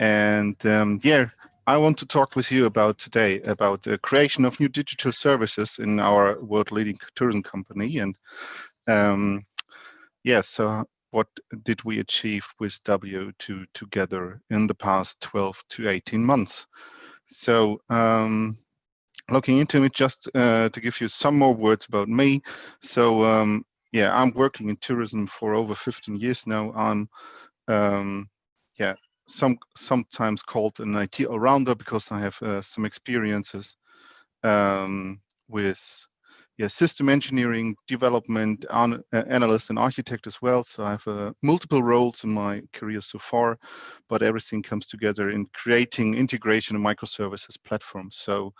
And um, yeah, I want to talk with you about today about the creation of new digital services in our world leading tourism company. And um, yeah, so what did we achieve with W2 together in the past 12 to 18 months? So um, looking into it, just uh, to give you some more words about me. So um, yeah, I'm working in tourism for over 15 years now. I'm um, yeah, some sometimes called an IT all-rounder because I have uh, some experiences um, with yeah, system engineering, development, an, uh, analyst, and architect as well. So I have uh, multiple roles in my career so far, but everything comes together in creating integration of microservices platforms. So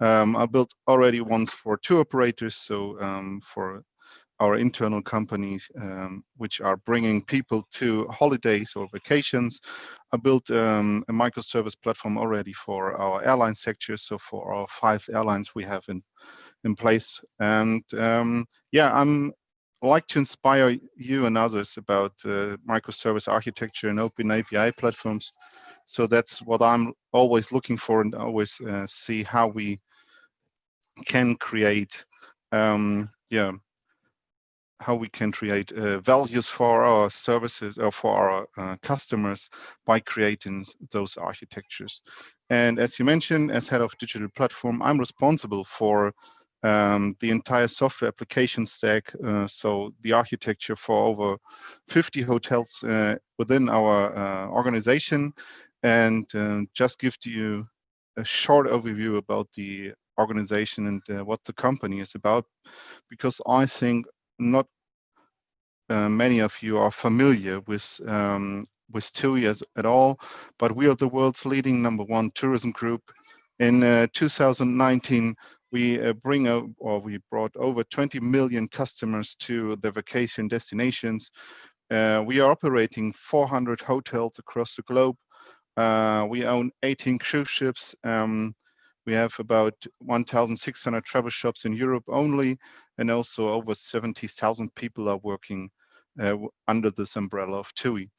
um, I built already ones for two operators, so um, for our internal companies, um, which are bringing people to holidays or vacations. I built um, a microservice platform already for our airline sector, so for our five airlines we have in in place. And um, yeah, I'm like to inspire you and others about uh, microservice architecture and open API platforms. So that's what I'm always looking for and always uh, see how we can create, um, yeah, how we can create uh, values for our services or for our uh, customers by creating those architectures. And as you mentioned, as head of digital platform, I'm responsible for um, the entire software application stack. Uh, so the architecture for over 50 hotels uh, within our uh, organization and uh, just give to you a short overview about the organization and uh, what the company is about, because I think not uh, many of you are familiar with um, with TUI as, at all, but we are the world's leading number one tourism group. In 2019, we uh, bring or we brought over 20 million customers to the vacation destinations. Uh, we are operating 400 hotels across the globe. Uh, we own 18 cruise ships. Um, we have about 1,600 travel shops in Europe only, and also over 70,000 people are working uh, under this umbrella of TUI.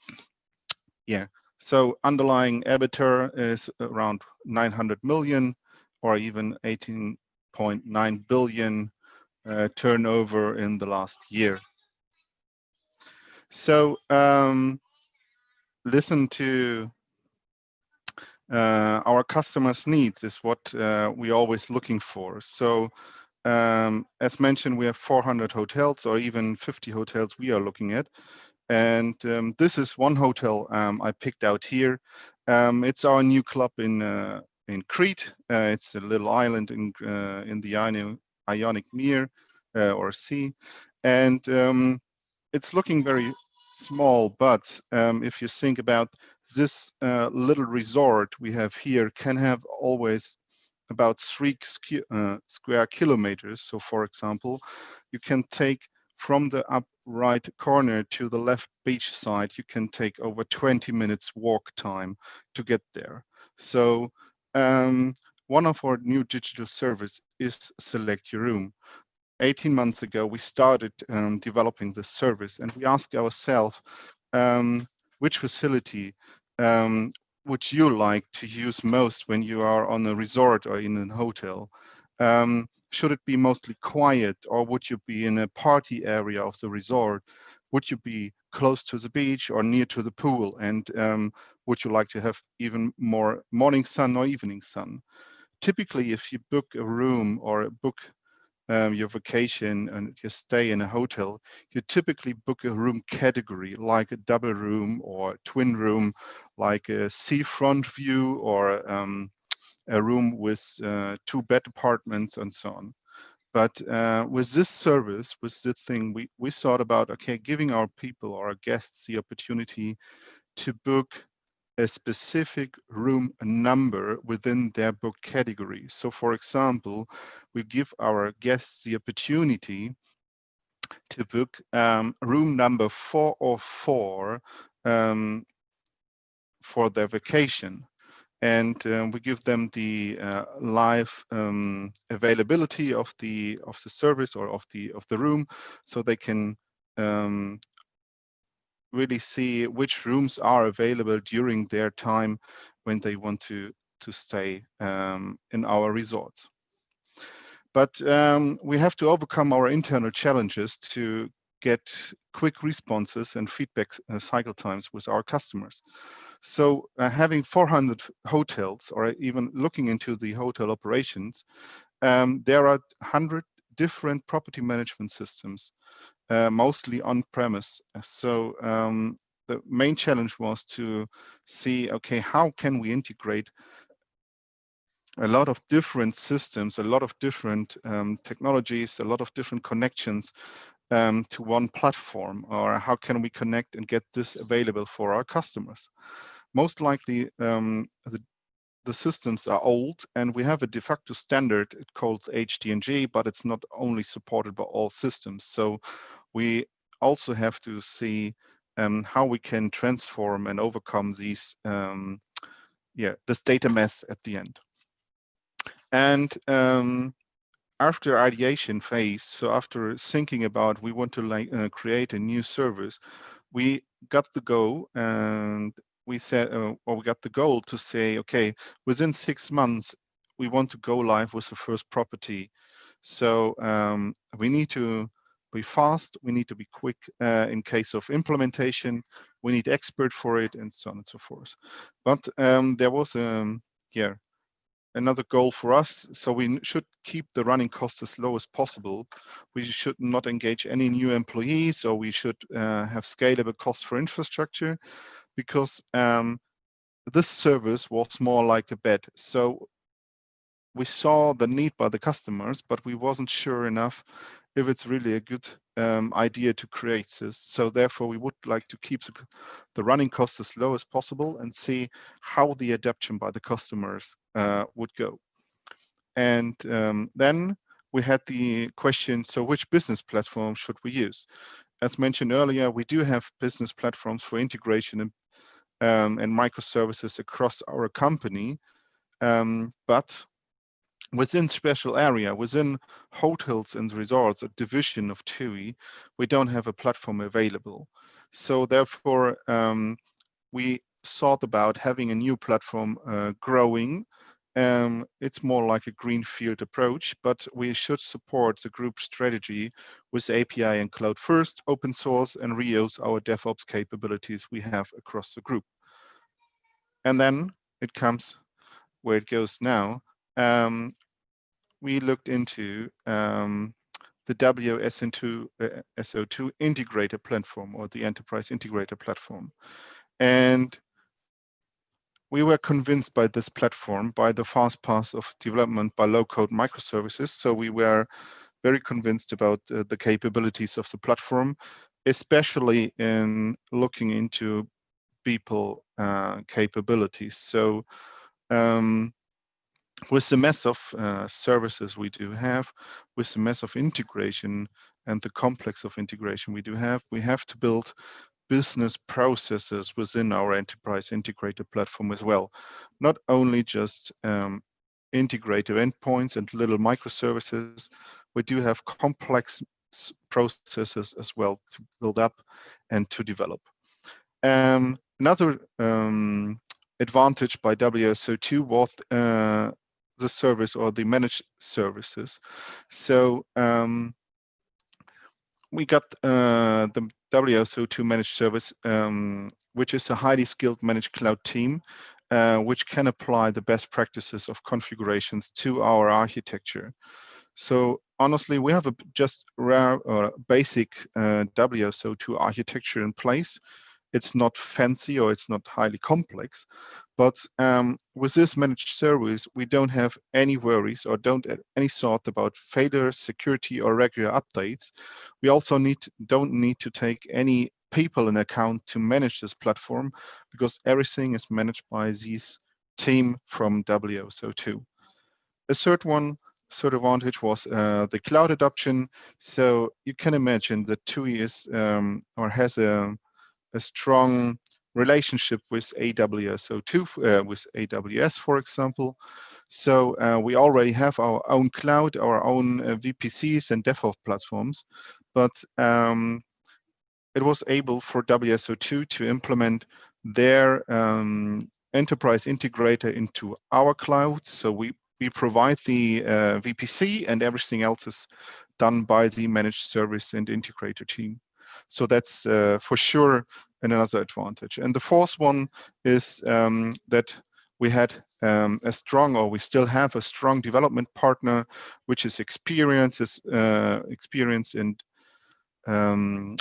Yeah, so underlying EBITDA is around 900 million or even 18.9 billion uh, turnover in the last year. So um, listen to uh, our customers' needs is what uh, we're always looking for. So um, as mentioned, we have 400 hotels or even 50 hotels we are looking at. And um, this is one hotel um, I picked out here. Um, it's our new club in uh, in Crete. Uh, it's a little island in uh, in the Ionic Mere uh, or Sea, and um, it's looking very small. But um, if you think about this uh, little resort we have here, can have always about three uh, square kilometers. So, for example, you can take from the up right corner to the left beach side, you can take over 20 minutes walk time to get there. So um, one of our new digital service is Select Your Room. 18 months ago, we started um, developing this service and we asked ourselves, um, which facility um, would you like to use most when you are on a resort or in a hotel? Um, should it be mostly quiet or would you be in a party area of the resort? Would you be close to the beach or near to the pool? And um, would you like to have even more morning sun or evening sun? Typically, if you book a room or book um, your vacation and you stay in a hotel, you typically book a room category like a double room or twin room, like a seafront view or um, a room with uh, two bed apartments and so on. But uh, with this service, with this thing, we, we thought about, okay, giving our people or our guests the opportunity to book a specific room number within their book category. So for example, we give our guests the opportunity to book um, room number 404 um, for their vacation and um, we give them the uh, live um, availability of the of the service or of the of the room, so they can um, really see which rooms are available during their time when they want to to stay um, in our resorts. But um, we have to overcome our internal challenges to get quick responses and feedback uh, cycle times with our customers. So uh, having 400 hotels or even looking into the hotel operations, um, there are 100 different property management systems, uh, mostly on-premise. So um, the main challenge was to see, okay, how can we integrate a lot of different systems, a lot of different um, technologies, a lot of different connections um, to one platform, or how can we connect and get this available for our customers? Most likely, um, the, the systems are old and we have a de facto standard it called HTNG, but it's not only supported by all systems. So we also have to see um, how we can transform and overcome these, um, yeah, this data mess at the end. And um, after ideation phase, so after thinking about we want to like, uh, create a new service, we got the go and we said, uh, or we got the goal to say, okay, within six months, we want to go live with the first property. So um, we need to be fast, we need to be quick uh, in case of implementation, we need expert for it and so on and so forth. But um, there was, um, yeah, another goal for us. So we should keep the running costs as low as possible. We should not engage any new employees or we should uh, have scalable costs for infrastructure because um, this service was more like a bet. So we saw the need by the customers, but we wasn't sure enough if it's really a good um, idea to create this. So therefore, we would like to keep the, the, running costs as low as possible and see how the adoption by the customers uh, would go. And um, then we had the question, so which business platform should we use? As mentioned earlier, we do have business platforms for integration and, um, and microservices across our company, um, but within special area, within hotels and resorts, a division of TUI, we don't have a platform available. So therefore, um, we thought about having a new platform uh, growing. Um, it's more like a greenfield approach, but we should support the group strategy with API and cloud first, open source, and reuse our DevOps capabilities we have across the group. And then it comes where it goes now um, we looked into um, the WSO2 uh, SO2 integrator platform or the enterprise integrator platform. And we were convinced by this platform, by the fast path of development by low-code microservices. So we were very convinced about uh, the capabilities of the platform, especially in looking into people uh, capabilities. So um, with the mess of uh, services we do have, with the mess of integration and the complex of integration we do have, we have to build business processes within our enterprise integrated platform as well. Not only just um, endpoints and little microservices, we do have complex processes as well to build up and to develop. Um, another um, advantage by WSO2 was uh, the service or the managed services. So um, we got uh, the WSO2 managed service, um, which is a highly skilled managed cloud team, uh, which can apply the best practices of configurations to our architecture. So honestly, we have a just rare or basic uh, WSO2 architecture in place, it's not fancy or it's not highly complex. But um, with this managed service, we don't have any worries or don't any thought about failure, security, or regular updates. We also need don't need to take any people in account to manage this platform because everything is managed by this team from WSO2. A third one third advantage was uh, the cloud adoption. So you can imagine that TUI is um, or has a a strong relationship with AWS, so two, uh, with AWS, for example. So uh, we already have our own cloud, our own uh, VPCs and DevOps platforms, but um, it was able for WSO2 to implement their um, enterprise integrator into our cloud. So we, we provide the uh, VPC and everything else is done by the managed service and integrator team. So that's uh, for sure another advantage. And the fourth one is um, that we had um, a strong, or we still have a strong development partner, which is experienced, is, uh, experienced in um,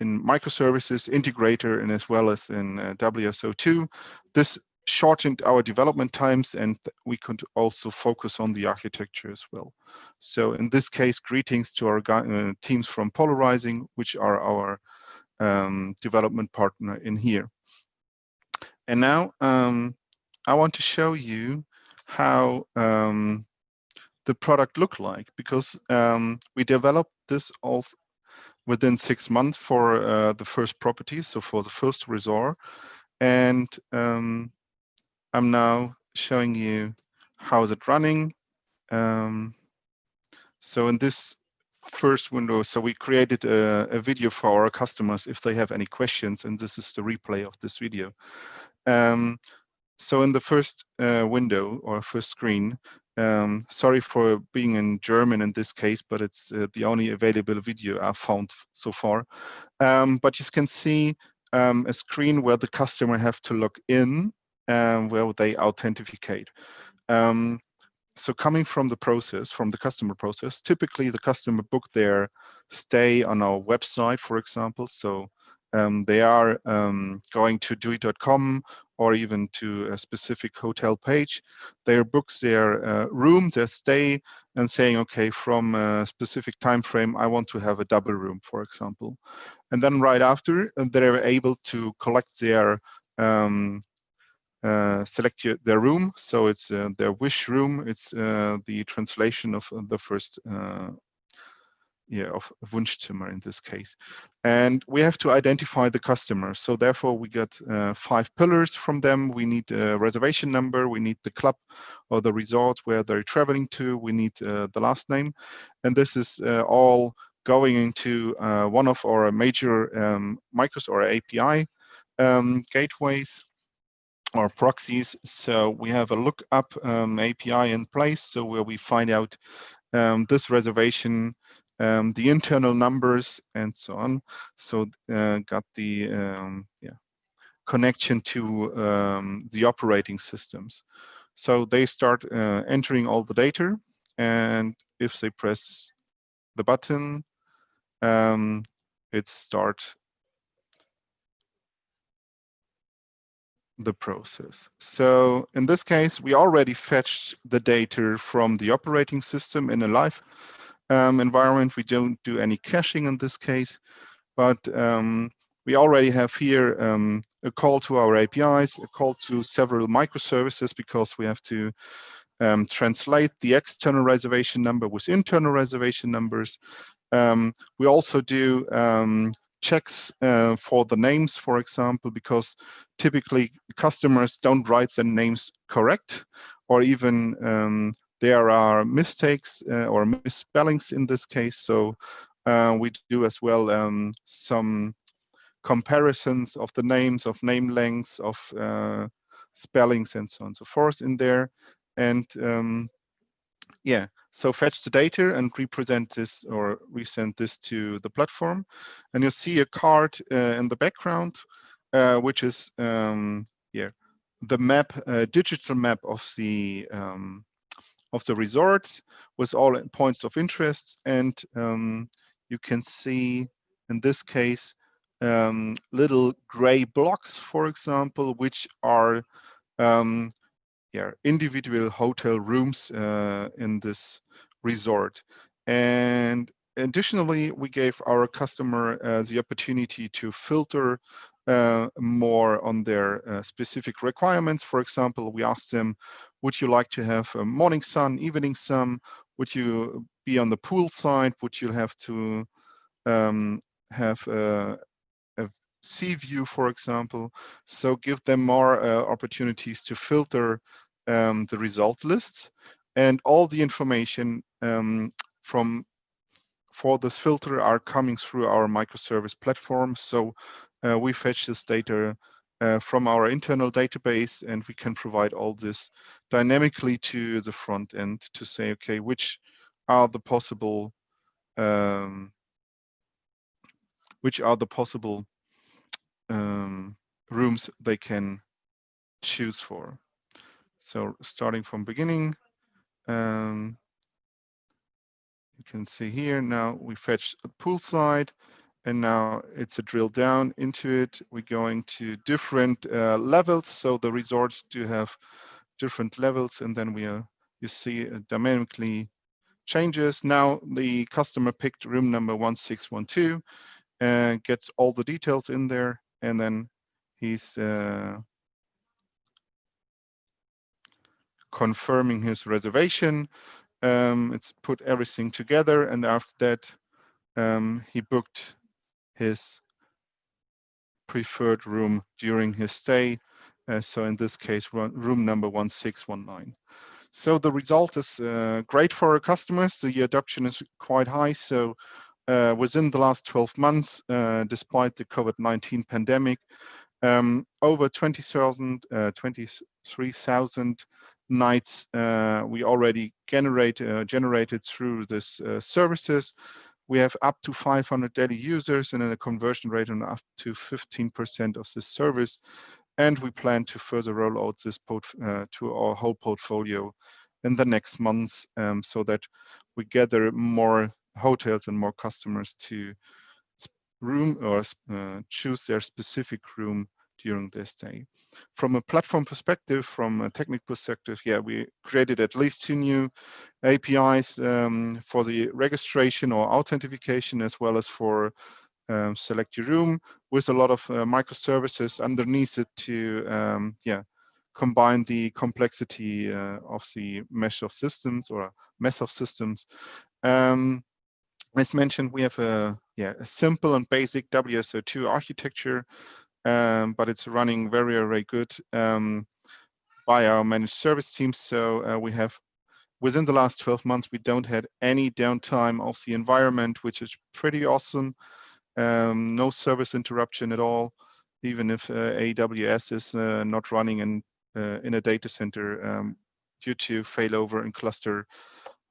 in microservices integrator and as well as in uh, WSO2. This shortened our development times and we could also focus on the architecture as well. So in this case, greetings to our uh, teams from Polarising, which are our um, development partner in here. And now um, I want to show you how um, the product look like because um, we developed this all within six months for uh, the first property, so for the first resort. And um, I'm now showing you how is it running. Um, so in this first window, so we created a, a, video for our customers if they have any questions, and this is the replay of this video. Um, so in the first uh, window or first screen, um, sorry for being in German in this case, but it's uh, the only available video I've found so far. Um, but you can see um, a screen where the customer have to log in, and where they authenticate. Um, so coming from the process, from the customer process, typically the customer book their stay on our website, for example. So um, they are um, going to tui.com or even to a specific hotel page. They books their uh, room, their stay, and saying, okay, from a specific time frame, I want to have a double room, for example. And then right after, they're able to collect their um, select your, their room. So it's uh, their wish room. It's uh, the translation of uh, the first uh, yeah, of Wunschzimmer in this case. And we have to identify the customer. So therefore we got uh, five pillars from them. We need a reservation number, we need the club or the resort where they're traveling to, we need uh, the last name. And this is uh, all going into uh, one of our major um, micros or API um, gateways or proxies. So we have a lookup um, API in place, so where we find out um, this reservation um, the internal numbers and so on. So uh, got the um, yeah connection to um, the operating systems. So they start uh, entering all the data, and if they press the button, um, it starts the process. So in this case, we already fetched the data from the operating system in a live um, environment. We don't do any caching in this case, but um, we already have here um, a call to our APIs, a call to several microservices because we have to um, translate the external reservation number with internal reservation numbers. Um, we also do um, checks uh, for the names, for example, because typically customers don't write the names correct or even um, there are mistakes uh, or misspellings in this case. So uh, we do as well um, some comparisons of the names, of name lengths, of uh, spellings, and so on and so forth in there. And um, yeah, so fetch the data and represent this or resend this to the platform. And you'll see a card uh, in the background, uh, which is um, yeah, the map, uh, digital map of the um, of the resort with all points of interest. And um, you can see in this case, um, little gray blocks, for example, which are um, yeah, individual hotel rooms uh, in this resort. And additionally, we gave our customer uh, the opportunity to filter uh, more on their uh, specific requirements. For example, we asked them, would you like to have a morning sun, evening sun? Would you be on the pool side? Would you have to um, have a, a, sea view, for example? So give them more uh, opportunities to filter um, the result lists and all the information um, from for this filter are coming through our microservice platform. So uh, we fetch this data uh, from our internal database and we can provide all this dynamically to the front end to say, okay, which are the possible um, which are the possible um, rooms they can choose for. So starting from beginning, um, you can see here now we fetch a pool slide and now it's a drill down into it. We're going to different uh, levels. So the resorts do have different levels and then we are, you see it dynamically changes. Now the customer picked room number 1612 and gets all the details in there and then he's uh, confirming his reservation. Um, it's put everything together and after that um, he booked his preferred room during his stay. Uh, so in this case, room number 1619. So the result is uh, great for our customers. The adoption is quite high. So uh, within the last 12 months, uh, despite the COVID-19 pandemic, um, over 20,000, uh, 23,000 nights uh, we already generate, uh, generated through this services. We have up to 500 daily users and a conversion rate of up to 15% of this service. And we plan to further roll out this uh, to our whole portfolio in the next months um, so that we gather more hotels and more customers to room or uh, choose their specific room during their stay. From a platform perspective, from a technical perspective, yeah, we created at least two new APIs um, for the registration or authentication, as well as for um, select your room with a lot of uh, microservices underneath it to, um, yeah, combine the complexity uh, of the mesh of systems or mess of systems. Um, as mentioned, we have a, yeah, a simple and basic WSO2 architecture um, but it's running very, very good um, by our managed service team. So uh, we have, within the last 12 months, we don't had any downtime of the environment, which is pretty awesome. Um, no service interruption at all, even if uh, AWS is uh, not running in, uh, in a data center um, due to failover and cluster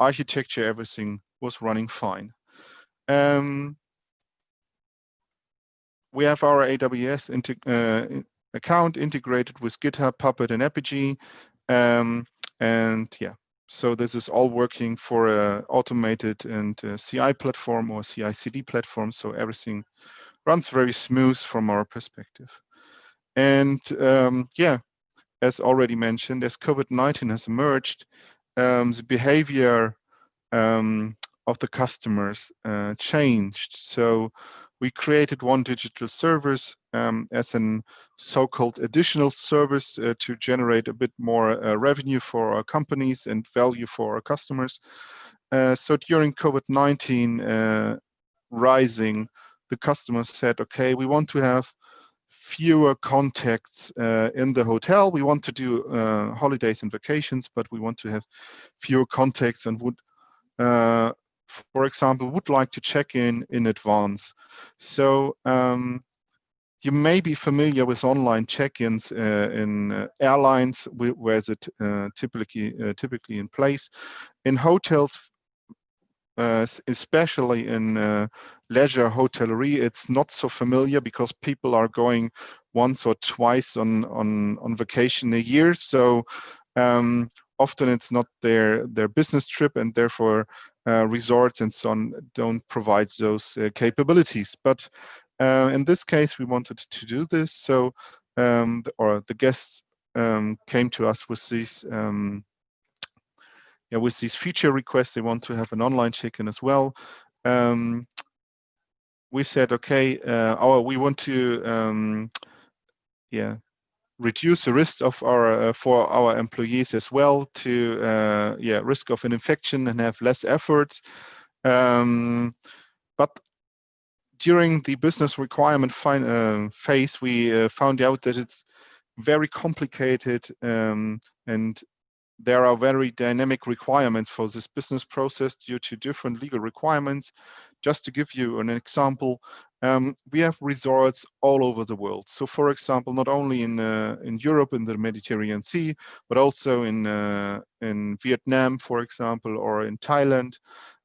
architecture, everything was running fine. Um, we have our AWS uh, account integrated with GitHub, Puppet, and Apigee. Um, and yeah, so this is all working for a automated and a CI platform or CI/CD platform. So everything runs very smooth from our perspective. And um, yeah, as already mentioned, as COVID-19 has emerged, um, the behavior um, of the customers uh, changed. So we created one digital service um, as an so-called additional service uh, to generate a bit more uh, revenue for our companies and value for our customers. Uh, so during COVID-19 uh, rising, the customers said, okay, we want to have fewer contacts uh, in the hotel. We want to do uh, holidays and vacations, but we want to have fewer contacts and would for example, would like to check in in advance. So um, you may be familiar with online check-ins uh, in uh, airlines, where is it uh, typically uh, typically in place. In hotels, uh, especially in uh, leisure hotellerie, it's not so familiar because people are going once or twice on on on vacation a year. So um, often it's not their their business trip and therefore resorts and so on don't provide those uh, capabilities. But uh, in this case we wanted to do this. So um, or the guests um, came to us with these um, yeah, with these feature requests. They want to have an online check-in as well. Um, we said okay uh, our we want to um, yeah reduce the risk of our uh, for our employees as well to uh, yeah risk of an infection and have less efforts um, but during the business requirement uh, phase we uh, found out that it's very complicated um, and there are very dynamic requirements for this business process due to different legal requirements. Just to give you an example, um, we have resorts all over the world. So for example, not only in, uh, in Europe, in the Mediterranean Sea, but also in, uh, in Vietnam, for example, or in Thailand,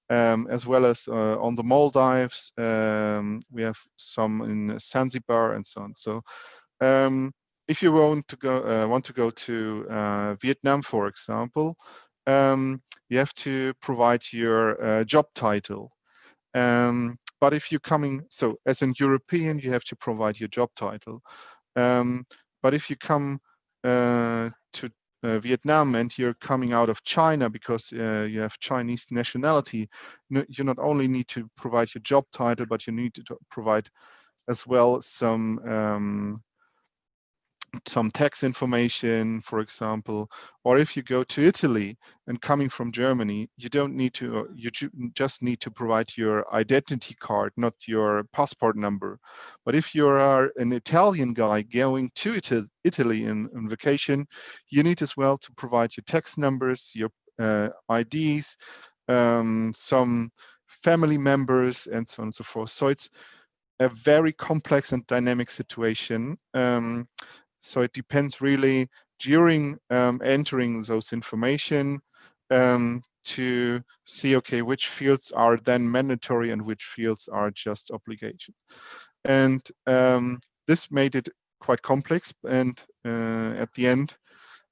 um, as well as uh, on the Maldives. Um, we have some in Zanzibar and so on. So um, if you want to go uh, want to go to uh, Vietnam, for example, um, you have to provide your uh, job title. Um, but if you're coming, so as an European, you have to provide your job title. Um, but if you come uh, to uh, Vietnam and you're coming out of China because uh, you have Chinese nationality, you not only need to provide your job title, but you need to provide as well some um, some tax information, for example, or if you go to Italy and coming from Germany, you don't need to, uh, you just need to provide your identity card, not your passport number. But if you are an Italian guy going to Italy in, in vacation, you need as well to provide your tax numbers, your uh, IDs, um, some family members, and so on and so forth. So it's a very complex and dynamic situation. Um, so it depends really during um, entering those information um, to see, okay, which fields are then mandatory and which fields are just obligation. And um, this made it quite complex. And uh, at the end,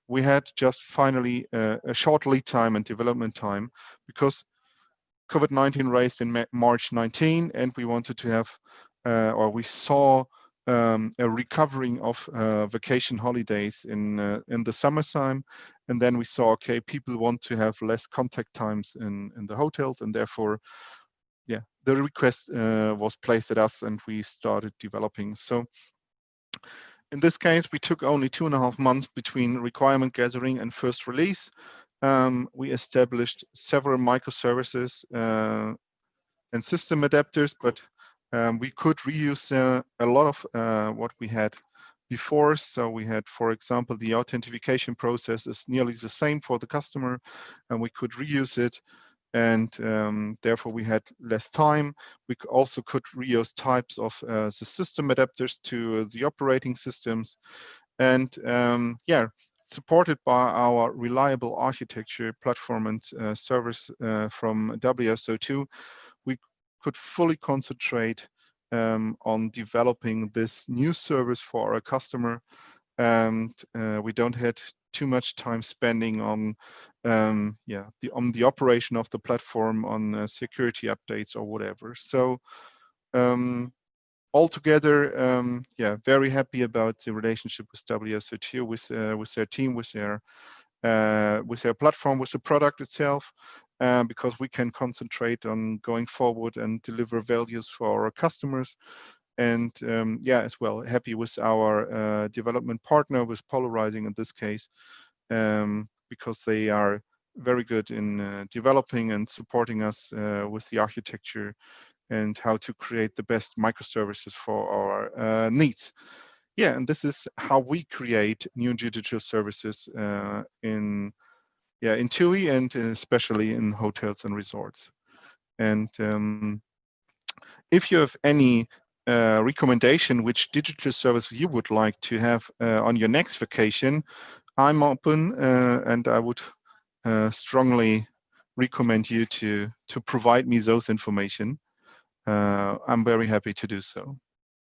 we had just finally uh, a short lead time and development time because COVID-19 raised in March 19, and we wanted to have, uh, or we saw um, a recovering of uh, vacation holidays in uh, in the summertime, and then we saw okay, people want to have less contact times in in the hotels, and therefore, yeah, the request uh, was placed at us, and we started developing. So. In this case, we took only two and a half months between requirement gathering and first release. Um, we established several microservices uh, and system adapters, but um, we could reuse uh, a lot of uh, what we had before. So we had, for example, the authentication process is nearly the same for the customer, and we could reuse it. And um, therefore, we had less time. We also could reuse types of uh, the system adapters to the operating systems. And um, yeah, supported by our reliable architecture platform and uh, service uh, from WSO2, we could fully concentrate um, on developing this new service for our customer. And uh, we don't had too much time spending on um, yeah the on the operation of the platform on uh, security updates or whatever. So um, altogether, um, yeah, very happy about the relationship with WSO2, with uh, with their team, with their uh, with their platform, with the product itself, uh, because we can concentrate on going forward and deliver values for our customers. And um, yeah, as well, happy with our uh, development partner, with Polarising in this case, um, because they are very good in uh, developing and supporting us uh, with the architecture and how to create the best microservices for our uh, needs. Yeah, and this is how we create new digital services in yeah, in TUI and especially in hotels and resorts. And um, if you have any uh, recommendation which digital service you would like to have uh, on your next vacation, I'm open uh, and I would uh, strongly recommend you to to provide me those information. Uh, I'm very happy to do so.